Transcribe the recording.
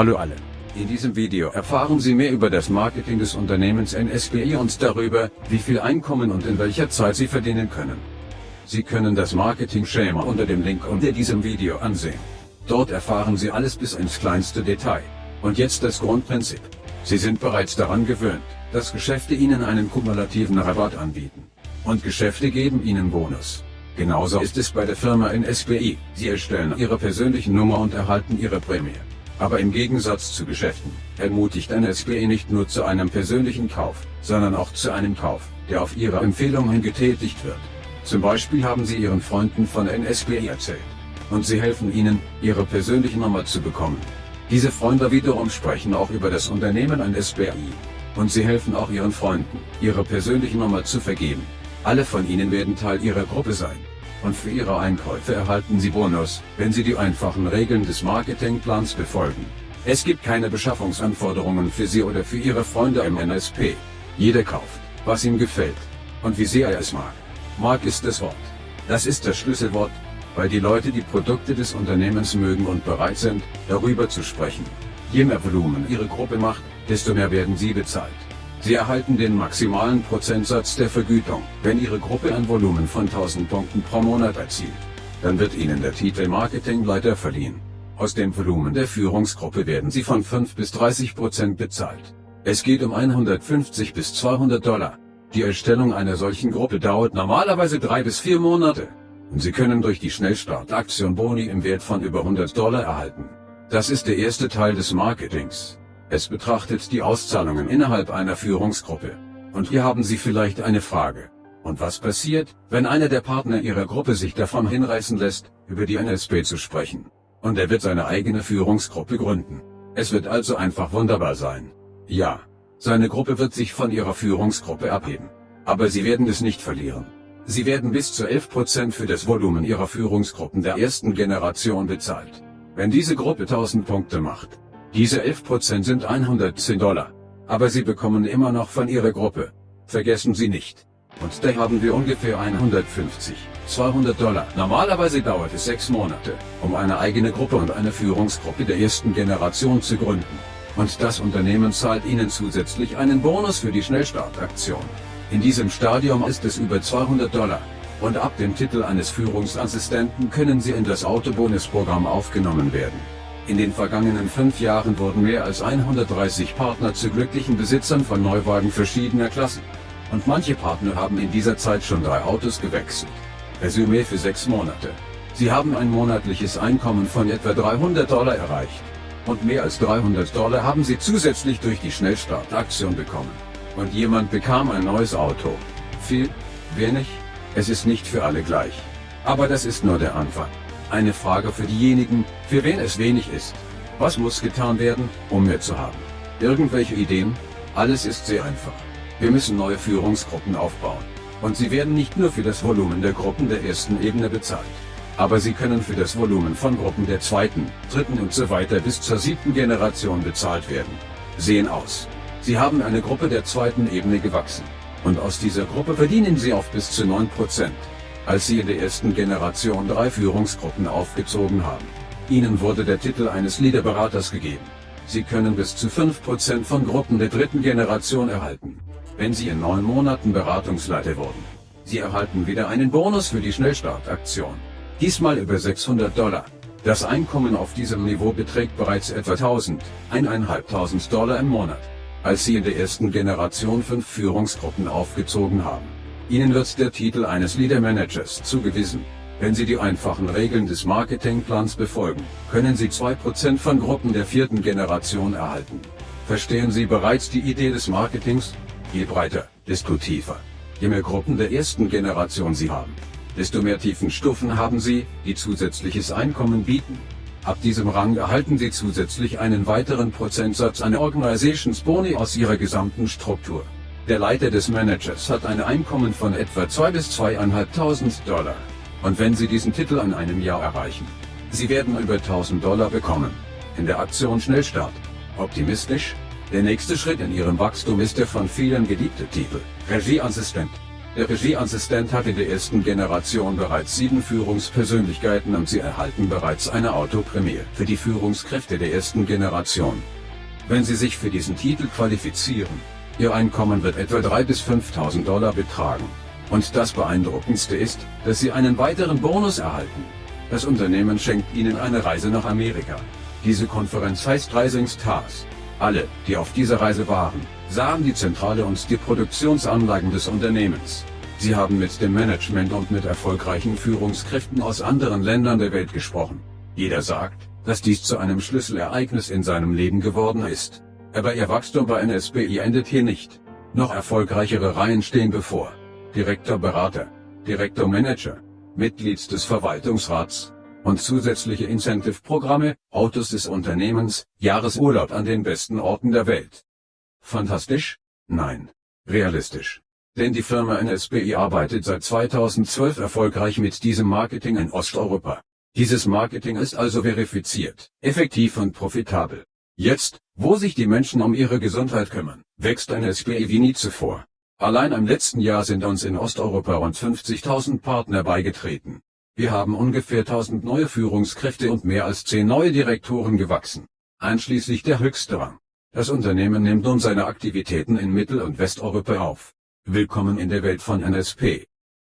Hallo alle. In diesem Video erfahren Sie mehr über das Marketing des Unternehmens NSBI und darüber, wie viel Einkommen und in welcher Zeit Sie verdienen können. Sie können das Marketing-Schema unter dem Link unter diesem Video ansehen. Dort erfahren Sie alles bis ins kleinste Detail. Und jetzt das Grundprinzip. Sie sind bereits daran gewöhnt, dass Geschäfte Ihnen einen kumulativen Rabatt anbieten. Und Geschäfte geben Ihnen Bonus. Genauso ist es bei der Firma NSBI. Sie erstellen Ihre persönliche Nummer und erhalten Ihre Prämie. Aber im Gegensatz zu Geschäften, ermutigt NSBE nicht nur zu einem persönlichen Kauf, sondern auch zu einem Kauf, der auf Ihre Empfehlung hin getätigt wird. Zum Beispiel haben Sie Ihren Freunden von NSBE erzählt. Und sie helfen Ihnen, Ihre persönliche Nummer zu bekommen. Diese Freunde wiederum sprechen auch über das Unternehmen NSBI. Und sie helfen auch Ihren Freunden, Ihre persönliche Nummer zu vergeben. Alle von Ihnen werden Teil Ihrer Gruppe sein und für Ihre Einkäufe erhalten Sie Bonus, wenn Sie die einfachen Regeln des Marketingplans befolgen. Es gibt keine Beschaffungsanforderungen für Sie oder für Ihre Freunde im NSP. Jeder kauft, was ihm gefällt. Und wie sehr er es mag. Mag ist das Wort. Das ist das Schlüsselwort, weil die Leute die Produkte des Unternehmens mögen und bereit sind, darüber zu sprechen. Je mehr Volumen Ihre Gruppe macht, desto mehr werden Sie bezahlt. Sie erhalten den maximalen Prozentsatz der Vergütung, wenn Ihre Gruppe ein Volumen von 1000 Punkten pro Monat erzielt. Dann wird Ihnen der Titel Marketingleiter verliehen. Aus dem Volumen der Führungsgruppe werden Sie von 5 bis 30 Prozent bezahlt. Es geht um 150 bis 200 Dollar. Die Erstellung einer solchen Gruppe dauert normalerweise drei bis vier Monate. Und Sie können durch die Schnellstartaktion Boni im Wert von über 100 Dollar erhalten. Das ist der erste Teil des Marketings. Es betrachtet die Auszahlungen innerhalb einer Führungsgruppe. Und hier haben Sie vielleicht eine Frage. Und was passiert, wenn einer der Partner Ihrer Gruppe sich davon hinreißen lässt, über die NSP zu sprechen? Und er wird seine eigene Führungsgruppe gründen. Es wird also einfach wunderbar sein. Ja, seine Gruppe wird sich von Ihrer Führungsgruppe abheben. Aber Sie werden es nicht verlieren. Sie werden bis zu 11% für das Volumen Ihrer Führungsgruppen der ersten Generation bezahlt. Wenn diese Gruppe 1000 Punkte macht, diese 11% sind 110 Dollar. Aber Sie bekommen immer noch von Ihrer Gruppe. Vergessen Sie nicht. Und da haben wir ungefähr 150, 200 Dollar. Normalerweise dauert es sechs Monate, um eine eigene Gruppe und eine Führungsgruppe der ersten Generation zu gründen. Und das Unternehmen zahlt Ihnen zusätzlich einen Bonus für die Schnellstartaktion. In diesem Stadium ist es über 200 Dollar. Und ab dem Titel eines Führungsassistenten können Sie in das Autobonusprogramm aufgenommen werden. In den vergangenen fünf Jahren wurden mehr als 130 Partner zu glücklichen Besitzern von Neuwagen verschiedener Klassen. Und manche Partner haben in dieser Zeit schon drei Autos gewechselt. Resümee für sechs Monate. Sie haben ein monatliches Einkommen von etwa 300 Dollar erreicht. Und mehr als 300 Dollar haben sie zusätzlich durch die Schnellstartaktion bekommen. Und jemand bekam ein neues Auto. Viel? Wenig? Es ist nicht für alle gleich. Aber das ist nur der Anfang. Eine Frage für diejenigen, für wen es wenig ist. Was muss getan werden, um mehr zu haben? Irgendwelche Ideen? Alles ist sehr einfach. Wir müssen neue Führungsgruppen aufbauen. Und sie werden nicht nur für das Volumen der Gruppen der ersten Ebene bezahlt. Aber sie können für das Volumen von Gruppen der zweiten, dritten und so weiter bis zur siebten Generation bezahlt werden. Sehen aus. Sie haben eine Gruppe der zweiten Ebene gewachsen. Und aus dieser Gruppe verdienen sie auf bis zu 9% als sie in der ersten Generation drei Führungsgruppen aufgezogen haben. Ihnen wurde der Titel eines Leaderberaters gegeben. Sie können bis zu 5% von Gruppen der dritten Generation erhalten, wenn Sie in neun Monaten Beratungsleiter wurden. Sie erhalten wieder einen Bonus für die Schnellstartaktion. Diesmal über 600 Dollar. Das Einkommen auf diesem Niveau beträgt bereits etwa 1000, 1.500 Dollar im Monat, als Sie in der ersten Generation fünf Führungsgruppen aufgezogen haben. Ihnen wird der Titel eines Leader Managers zugewiesen. Wenn Sie die einfachen Regeln des Marketingplans befolgen, können Sie 2% von Gruppen der vierten Generation erhalten. Verstehen Sie bereits die Idee des Marketings? Je breiter, desto tiefer. Je mehr Gruppen der ersten Generation Sie haben, desto mehr Tiefenstufen haben Sie, die zusätzliches Einkommen bieten. Ab diesem Rang erhalten Sie zusätzlich einen weiteren Prozentsatz an Organizations Boni aus Ihrer gesamten Struktur. Der Leiter des Managers hat ein Einkommen von etwa 2 bis 2.500 Dollar. Und wenn Sie diesen Titel an einem Jahr erreichen, Sie werden über 1000 Dollar bekommen. In der Aktion Schnellstart. Optimistisch? Der nächste Schritt in Ihrem Wachstum ist der von vielen geliebte Titel, Regieassistent. Der Regieassistent hat in der ersten Generation bereits sieben Führungspersönlichkeiten und sie erhalten bereits eine Autoprämie für die Führungskräfte der ersten Generation. Wenn sie sich für diesen Titel qualifizieren, ihr Einkommen wird etwa 3.000 bis 5.000 Dollar betragen. Und das Beeindruckendste ist, dass sie einen weiteren Bonus erhalten. Das Unternehmen schenkt ihnen eine Reise nach Amerika. Diese Konferenz heißt Rising Stars. Alle, die auf dieser Reise waren, sahen die Zentrale und die Produktionsanlagen des Unternehmens. Sie haben mit dem Management und mit erfolgreichen Führungskräften aus anderen Ländern der Welt gesprochen. Jeder sagt, dass dies zu einem Schlüsselereignis in seinem Leben geworden ist. Aber ihr Wachstum bei NSBI endet hier nicht. Noch erfolgreichere Reihen stehen bevor. Direktor Berater, Direktor Manager, Mitglied des Verwaltungsrats, und zusätzliche Incentive-Programme, Autos des Unternehmens, Jahresurlaub an den besten Orten der Welt. Fantastisch? Nein. Realistisch. Denn die Firma NSBI arbeitet seit 2012 erfolgreich mit diesem Marketing in Osteuropa. Dieses Marketing ist also verifiziert, effektiv und profitabel. Jetzt, wo sich die Menschen um ihre Gesundheit kümmern, wächst NSBI wie nie zuvor. Allein im letzten Jahr sind uns in Osteuropa rund 50.000 Partner beigetreten. Wir haben ungefähr 1000 neue Führungskräfte und mehr als 10 neue Direktoren gewachsen, einschließlich der höchste Rang. Das Unternehmen nimmt nun seine Aktivitäten in Mittel- und Westeuropa auf. Willkommen in der Welt von NSP.